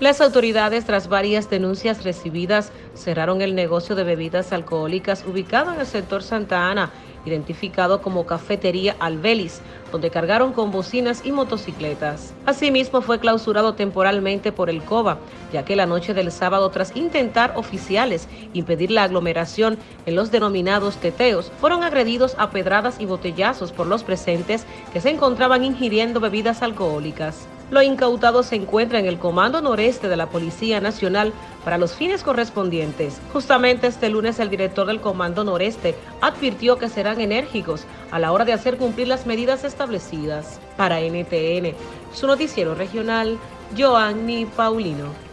Las autoridades, tras varias denuncias recibidas, cerraron el negocio de bebidas alcohólicas ubicado en el sector Santa Ana, identificado como Cafetería Albelis, donde cargaron con bocinas y motocicletas. Asimismo, fue clausurado temporalmente por el COBA, ya que la noche del sábado, tras intentar oficiales impedir la aglomeración en los denominados teteos, fueron agredidos a pedradas y botellazos por los presentes que se encontraban ingiriendo bebidas alcohólicas. Lo incautado se encuentra en el Comando Noreste de la Policía Nacional para los fines correspondientes. Justamente este lunes el director del Comando Noreste advirtió que serán enérgicos a la hora de hacer cumplir las medidas establecidas. Para NTN, su noticiero regional, Joanny Paulino.